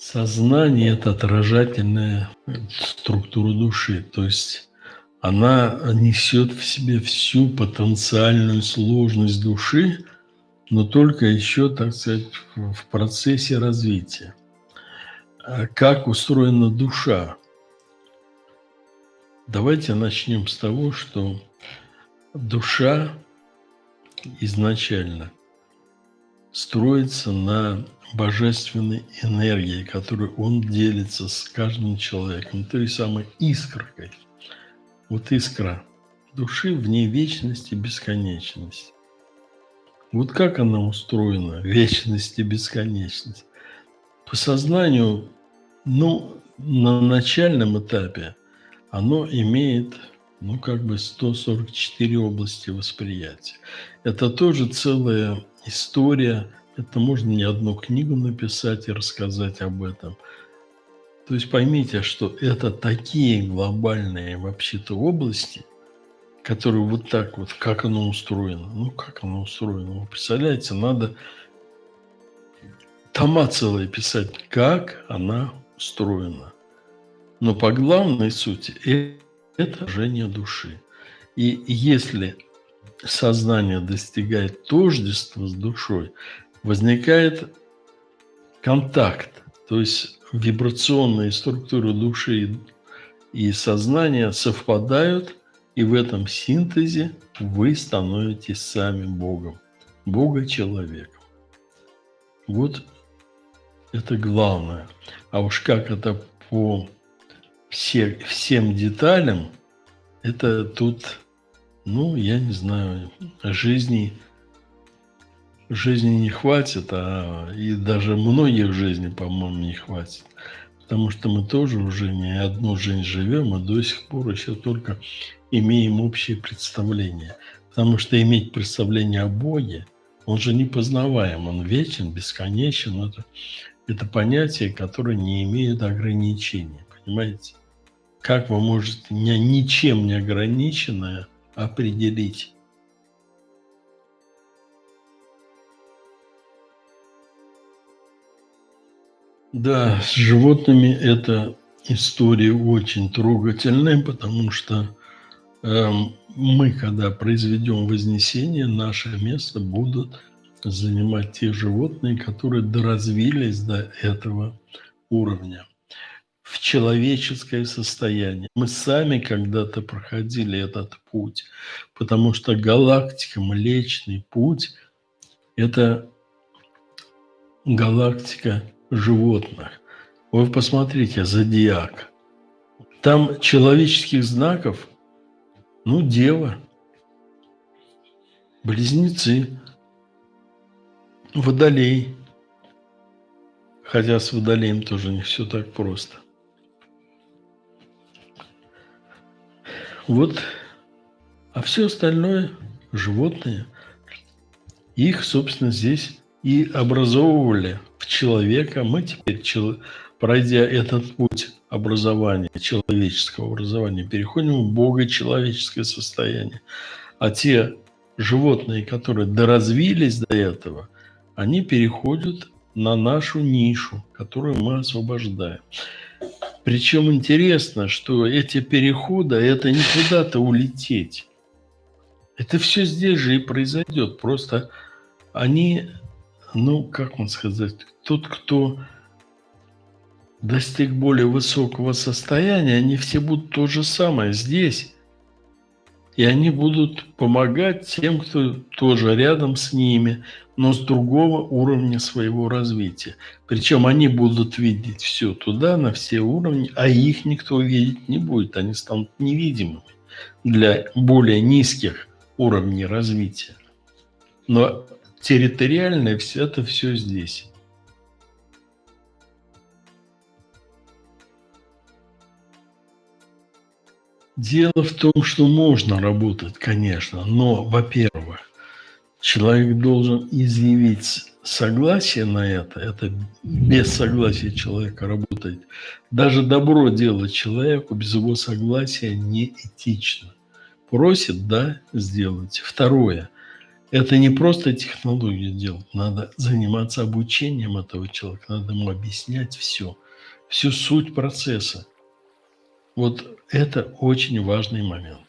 Сознание – это отражательная структура души, то есть она несет в себе всю потенциальную сложность души, но только еще, так сказать, в процессе развития. А как устроена душа? Давайте начнем с того, что душа изначально строится на божественной энергией, которой он делится с каждым человеком, той самой искоркой. Вот искра души в ней вечность и бесконечность. Вот как она устроена, вечность и бесконечность. По сознанию, ну, на начальном этапе оно имеет, ну, как бы 144 области восприятия. Это тоже целая история – это можно не одну книгу написать и рассказать об этом. То есть поймите, что это такие глобальные вообще-то области, которые вот так вот, как оно устроено. Ну, как оно устроено? Вы представляете, надо тома целые писать, как она устроена. Но по главной сути э, это жжение души. И если сознание достигает тождества с душой, возникает контакт, то есть вибрационные структуры души и сознания совпадают, и в этом синтезе вы становитесь сами Богом, Бога-человеком. Вот это главное. А уж как это по все, всем деталям, это тут, ну, я не знаю, жизни – жизни не хватит, а и даже многих жизни, по-моему, не хватит. Потому что мы тоже уже не одну жизнь живем, и до сих пор еще только имеем общее представление. Потому что иметь представление о Боге, он же непознаваем, он вечен, бесконечен. Это, это понятие, которое не имеет ограничений. Понимаете? Как вы можете ничем не ограниченное определить? Да, с животными эта история очень трогательная, потому что э, мы, когда произведем вознесение, наше место будут занимать те животные, которые доразвились до этого уровня в человеческое состояние. Мы сами когда-то проходили этот путь, потому что галактика, Млечный Путь – это галактика животных. Вы посмотрите, зодиак. Там человеческих знаков, ну, дева, близнецы, водолей. Хотя с водолеем тоже не все так просто. Вот, а все остальное животные, их, собственно, здесь и образовывали в человека. Мы теперь, пройдя этот путь образования, человеческого образования, переходим в бога-человеческое состояние. А те животные, которые доразвились до этого, они переходят на нашу нишу, которую мы освобождаем. Причем интересно, что эти переходы – это не куда-то улететь. Это все здесь же и произойдет. Просто они ну, как вам сказать, тот, кто достиг более высокого состояния, они все будут то же самое здесь. И они будут помогать тем, кто тоже рядом с ними, но с другого уровня своего развития. Причем они будут видеть все туда, на все уровни, а их никто видеть не будет. Они станут невидимыми для более низких уровней развития. Но территориальное, все это все здесь. Дело в том, что можно работать, конечно, но, во-первых, человек должен изъявить согласие на это, это без согласия человека работает. Даже добро делать человеку без его согласия не этично. Просит, да, сделать. Второе – Это не просто технологию делать, надо заниматься обучением этого человека, надо ему объяснять все, всю суть процесса. Вот это очень важный момент.